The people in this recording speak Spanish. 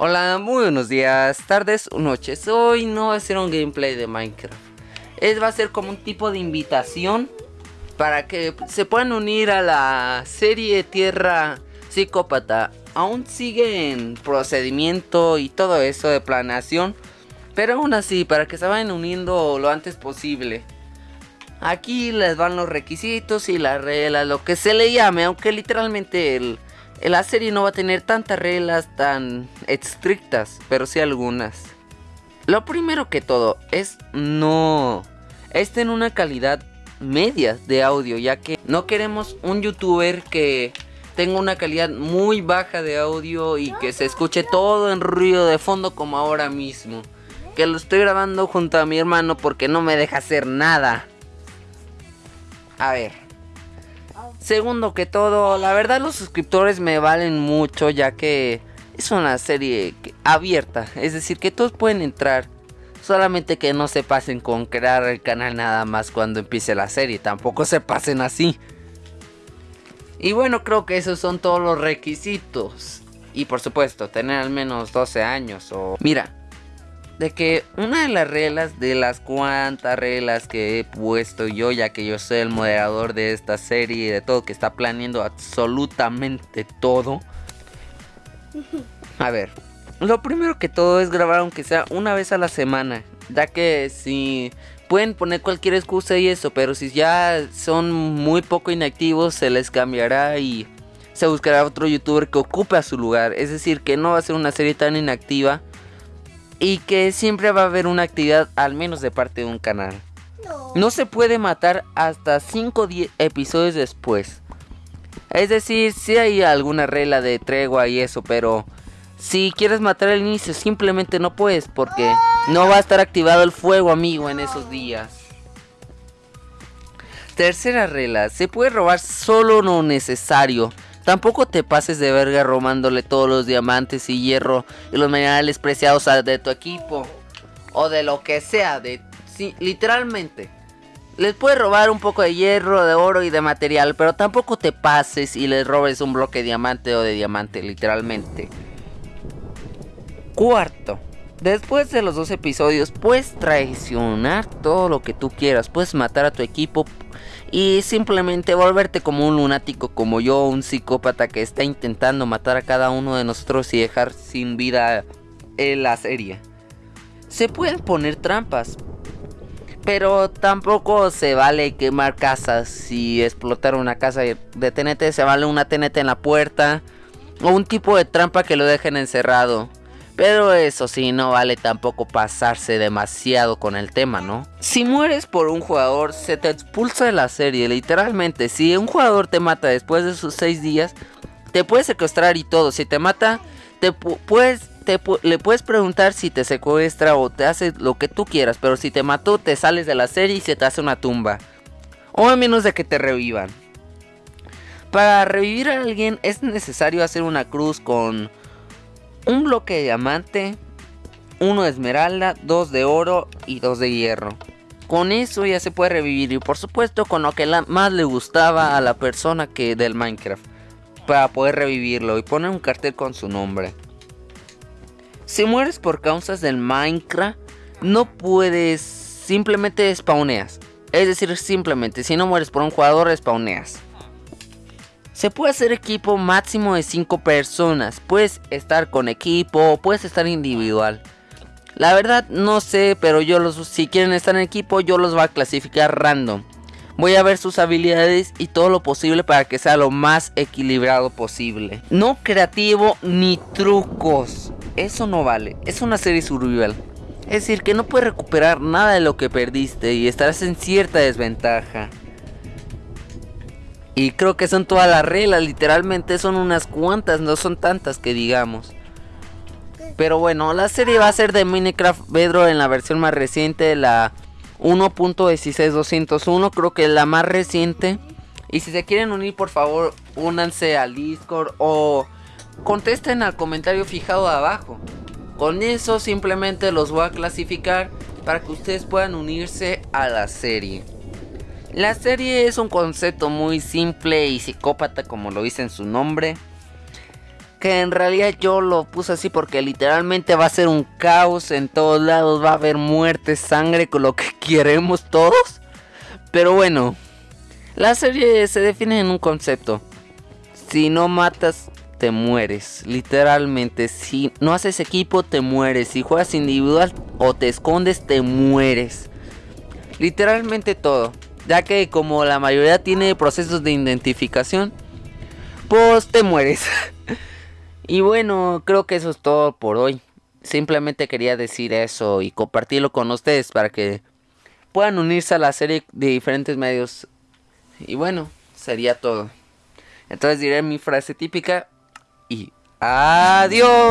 Hola, muy buenos días, tardes o noches. Hoy no va a ser un gameplay de Minecraft. Es va a ser como un tipo de invitación para que se puedan unir a la serie Tierra Psicópata. Aún sigue en procedimiento y todo eso de planeación, pero aún así para que se vayan uniendo lo antes posible. Aquí les van los requisitos y las reglas, lo que se le llame, aunque literalmente el la serie no va a tener tantas reglas tan estrictas, pero sí algunas. Lo primero que todo es no es en una calidad media de audio, ya que no queremos un youtuber que tenga una calidad muy baja de audio y que se escuche todo en ruido de fondo como ahora mismo. Que lo estoy grabando junto a mi hermano porque no me deja hacer nada. A ver. Segundo que todo, la verdad los suscriptores me valen mucho ya que es una serie abierta, es decir que todos pueden entrar. Solamente que no se pasen con crear el canal nada más cuando empiece la serie, tampoco se pasen así. Y bueno, creo que esos son todos los requisitos. Y por supuesto, tener al menos 12 años o... Mira, de que una de las reglas, de las cuantas reglas que he puesto yo, ya que yo soy el moderador de esta serie y de todo, que está planeando absolutamente todo. A ver, lo primero que todo es grabar aunque sea una vez a la semana, ya que si pueden poner cualquier excusa y eso, pero si ya son muy poco inactivos se les cambiará y se buscará otro youtuber que ocupe a su lugar, es decir, que no va a ser una serie tan inactiva y que siempre va a haber una actividad al menos de parte de un canal. No, se puede matar hasta 5 episodios después. Es decir, si hay alguna regla de tregua y eso, pero si quieres matar al inicio simplemente no puedes porque no va a estar activado el fuego amigo en esos días. Tercera regla, se puede robar solo lo necesario. Tampoco te pases de verga robándole todos los diamantes y hierro y los minerales preciados de tu equipo. O de lo que sea, de literalmente. Les puedes robar un poco de hierro, de oro y de material, pero tampoco te pases y les robes un bloque de diamante o de diamante, literalmente. Cuarto, después de los dos episodios, puedes traicionar todo lo que tú quieras. Puedes matar a tu equipo y simplemente volverte como un lunático como yo, un psicópata que está intentando matar a cada uno de nosotros y dejar sin vida en la serie. Se pueden poner trampas, pero tampoco se vale quemar casas y explotar una casa de TNT, se vale una TNT en la puerta o un tipo de trampa que lo dejen encerrado. Pero eso sí, no vale tampoco pasarse demasiado con el tema, ¿no? Si mueres por un jugador, se te expulsa de la serie, literalmente. Si un jugador te mata después de sus 6 días, te puede secuestrar y todo. Si te mata, te puedes, le puedes preguntar si te secuestra o te hace lo que tú quieras. Pero si te mató, te sales de la serie y se te hace una tumba. O a menos de que te revivan. Para revivir a alguien es necesario hacer una cruz con un bloque de diamante, uno de esmeralda, dos de oro y dos de hierro. Con eso ya se puede revivir y por supuesto con lo que más le gustaba a la persona que del Minecraft. Para poder revivirlo y poner un cartel con su nombre. Si mueres por causas del Minecraft, no puedes, simplemente spawneas. Es decir, simplemente, si no mueres por un jugador, spawneas. Se puede hacer equipo máximo de 5 personas. Puedes estar con equipo o puedes estar individual. La verdad no sé, pero yo los si quieren estar en equipo yo los voy a clasificar random. Voy a ver sus habilidades y todo lo posible para que sea lo más equilibrado posible. No creativo ni trucos. Eso no vale. Es una serie survival. Es decir, que no puedes recuperar nada de lo que perdiste y estarás en cierta desventaja. Y creo que son todas las reglas, literalmente son unas cuantas, no son tantas que digamos. Pero bueno, la serie va a ser de Minecraft Bedro en la versión más reciente, la 1.16201, creo que es la más reciente. Y si se quieren unir, por favor, únanse al Discord o contesten al comentario fijado abajo. Con eso simplemente los voy a clasificar para que ustedes puedan unirse a la serie. La serie es un concepto muy simple y psicópata como lo dice en su nombre. que en realidad yo lo puse así porque literalmente va a ser un caos en todos lados, va a haber muerte, sangre, con lo que queremos todos. Pero bueno, la serie se define en un concepto. Si no matas, te mueres. Literalmente, si no haces equipo, te mueres. Si juegas individual o te escondes, te mueres. Literalmente todo. Ya que como la mayoría tiene procesos de identificación, pues te mueres. y bueno, creo que eso es todo por hoy. Simplemente quería decir eso y compartirlo con ustedes para que puedan unirse a la serie de diferentes medios. Y bueno, sería todo. Entonces diré mi frase típica y adiós.